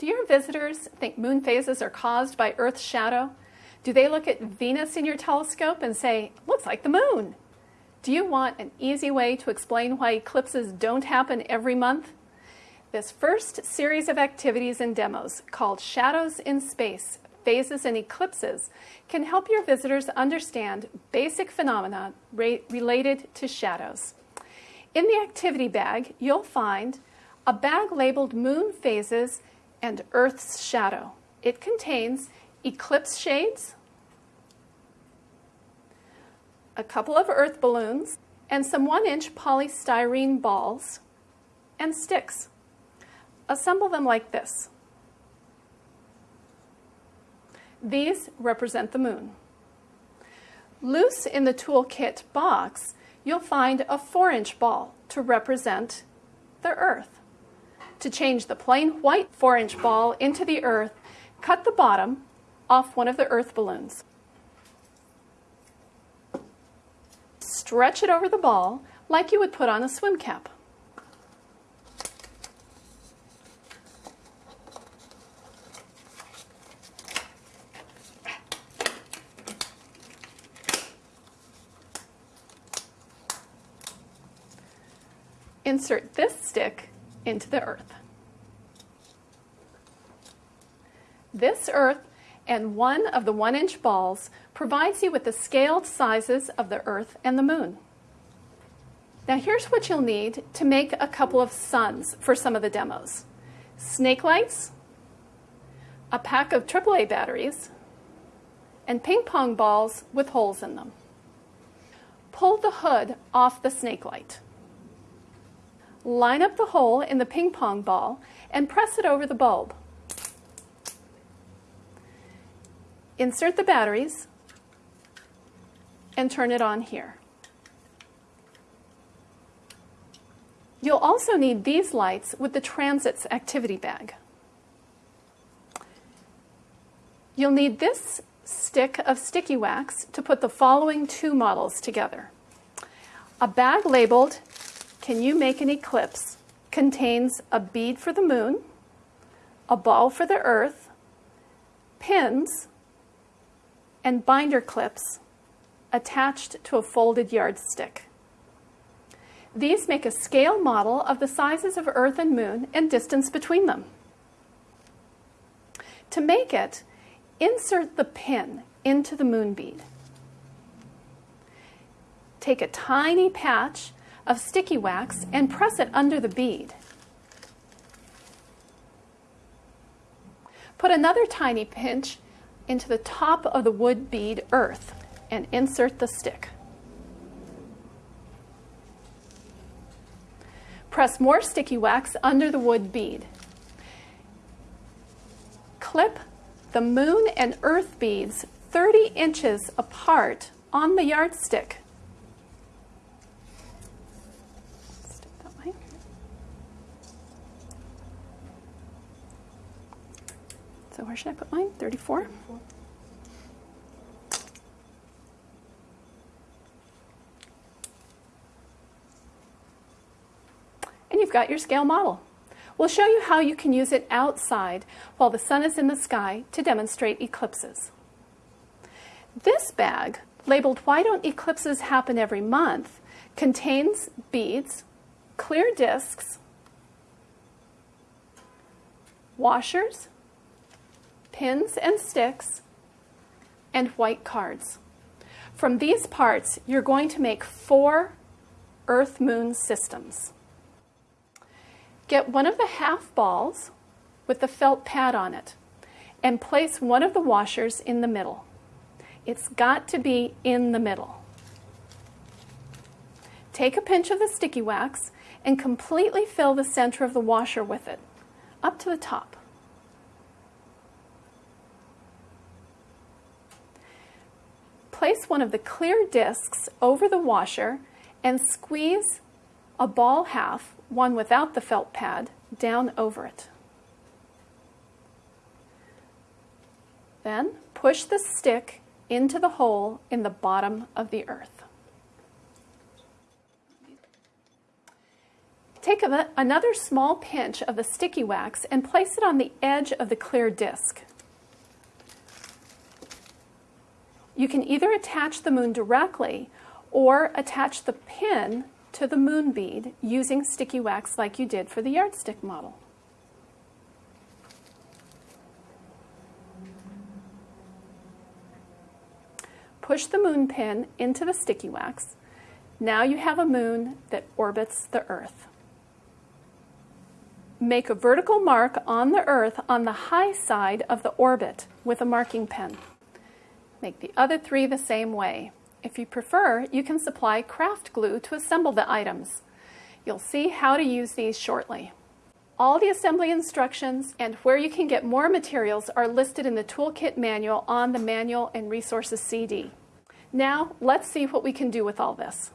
Do your visitors think moon phases are caused by Earth's shadow? Do they look at Venus in your telescope and say, looks like the moon? Do you want an easy way to explain why eclipses don't happen every month? This first series of activities and demos, called Shadows in Space, Phases and Eclipses, can help your visitors understand basic phenomena related to shadows. In the activity bag, you'll find a bag labeled Moon Phases and Earth's Shadow. It contains eclipse shades, a couple of earth balloons, and some one-inch polystyrene balls and sticks. Assemble them like this. These represent the moon. Loose in the toolkit box, you'll find a 4-inch ball to represent the earth. To change the plain white 4-inch ball into the earth, cut the bottom off one of the earth balloons. Stretch it over the ball like you would put on a swim cap. Insert this stick into the earth. This earth and one of the one inch balls provides you with the scaled sizes of the earth and the moon. Now here's what you'll need to make a couple of suns for some of the demos. Snake lights, a pack of AAA batteries, and ping pong balls with holes in them. Pull the hood off the snake light. Line up the hole in the ping pong ball and press it over the bulb. Insert the batteries and turn it on here. You'll also need these lights with the Transits activity bag. You'll need this stick of sticky wax to put the following two models together. A bag labeled can you make an eclipse contains a bead for the moon, a ball for the earth, pins, and binder clips attached to a folded yardstick. These make a scale model of the sizes of Earth and Moon and distance between them. To make it, insert the pin into the moon bead. Take a tiny patch of sticky wax and press it under the bead. Put another tiny pinch into the top of the wood bead earth and insert the stick. Press more sticky wax under the wood bead. Clip the moon and earth beads 30 inches apart on the yardstick. So where should I put mine? 34? 34. And you've got your scale model. We'll show you how you can use it outside while the sun is in the sky to demonstrate eclipses. This bag, labeled Why Don't Eclipses Happen Every Month, contains beads, clear discs, washers, pins and sticks, and white cards. From these parts, you're going to make four Earth-Moon systems. Get one of the half balls with the felt pad on it and place one of the washers in the middle. It's got to be in the middle. Take a pinch of the sticky wax and completely fill the center of the washer with it, up to the top. Place one of the clear discs over the washer and squeeze a ball half, one without the felt pad, down over it. Then push the stick into the hole in the bottom of the earth. Take a, another small pinch of the sticky wax and place it on the edge of the clear disc. You can either attach the moon directly or attach the pin to the moon bead using sticky wax like you did for the yardstick model. Push the moon pin into the sticky wax. Now you have a moon that orbits the Earth. Make a vertical mark on the Earth on the high side of the orbit with a marking pen. Make the other three the same way. If you prefer, you can supply craft glue to assemble the items. You'll see how to use these shortly. All the assembly instructions and where you can get more materials are listed in the Toolkit manual on the Manual and Resources CD. Now, let's see what we can do with all this.